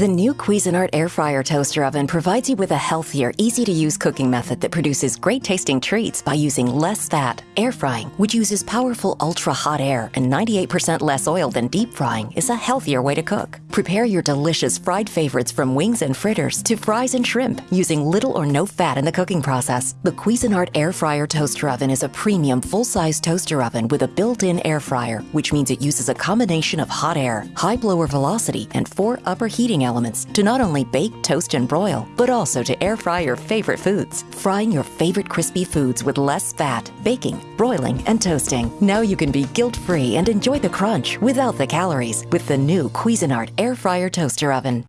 The new Cuisinart Air Fryer Toaster Oven provides you with a healthier, easy to use cooking method that produces great tasting treats by using less fat. Air frying, which uses powerful ultra hot air and 98% less oil than deep frying, is a healthier way to cook. Prepare your delicious fried favorites from wings and fritters to fries and shrimp using little or no fat in the cooking process. The Cuisinart Air Fryer Toaster Oven is a premium full size toaster oven with a built in air fryer, which means it uses a combination of hot air, high blower velocity, and four upper heating elements to not only bake, toast, and broil, but also to air fry your favorite foods. Frying your favorite crispy foods with less fat, baking, broiling, and toasting. Now you can be guilt free and enjoy the crunch without the calories with the new Cuisinart Air Fryer Toaster Oven.